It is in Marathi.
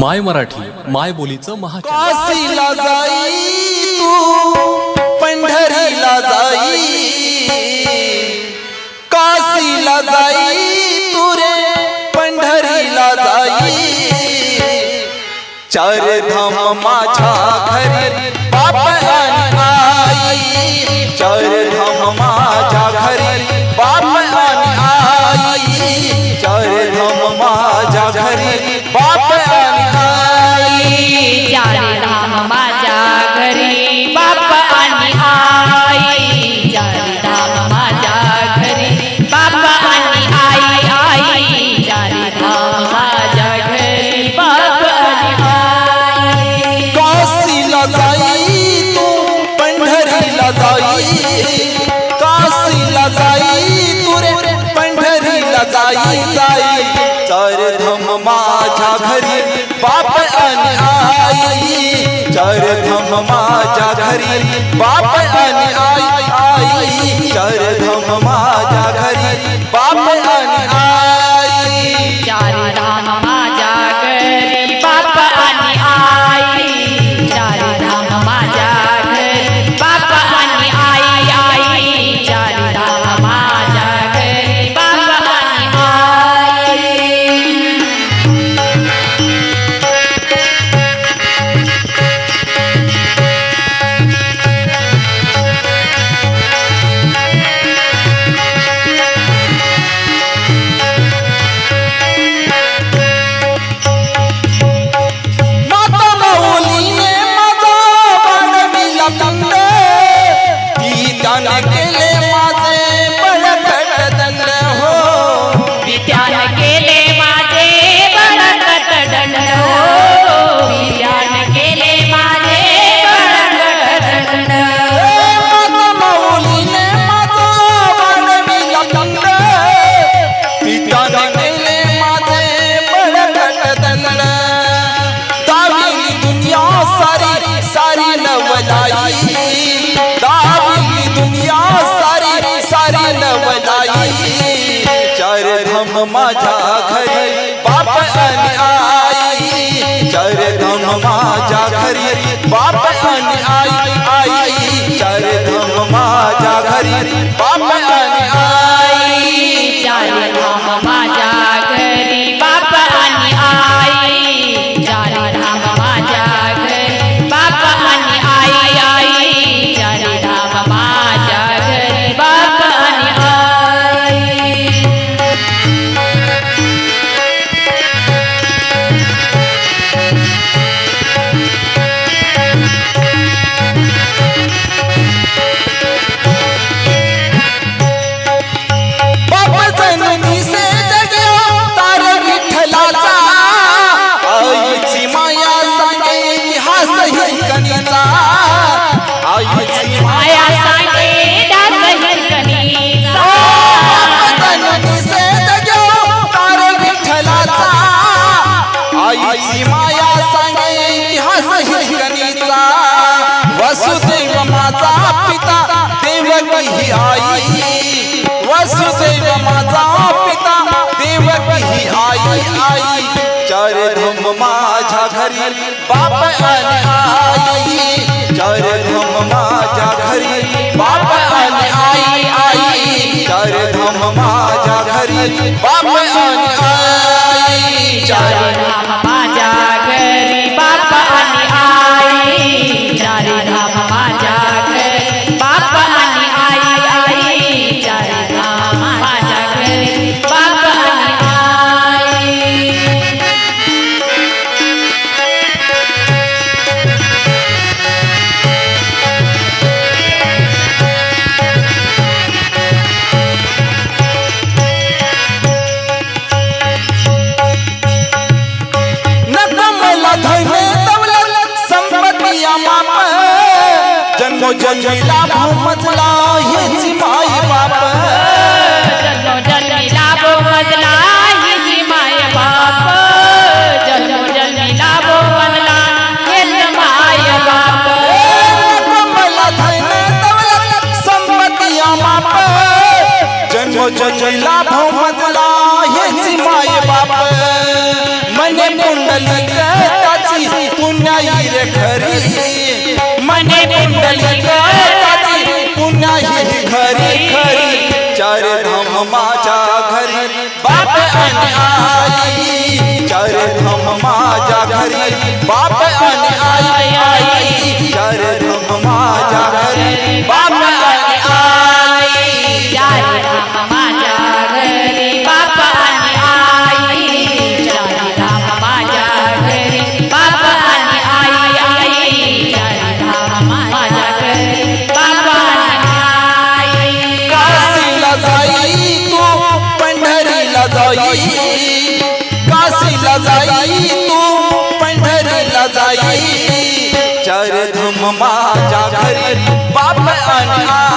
माय मराठी माय बोलीचं महा जाई तू पंढरीला जाई. काशीला जाई तू रे पंढरीला जाई. चार धाम माझ्या घरी बाप आई. चार धाम माझ्या चार धाम माझ्या घरी बाप आणि आई. चार धाम माझ्या घरी बाप आणि आई. आई चार धाम माझ्या माझ्या घरी बाप आणि आई चार धम माझ्या घरी बाप आणि आई आई चार धम माझ्या घरी बाप ही आई वसुदेव माझा पिता देवक ही आई आई. चार धम माझ्या घरी बाप आई. जन्मीला भूमजला हेच माय बाप. जन्म जन्मीला बाप. जन्म जन्मीला भूमजला हेच माय बाप. मला माझ्या घरी बाप आणि आई चारे थम माझ्या घरी बाप आणि आई आई चारे माझ्या घरी बाप on.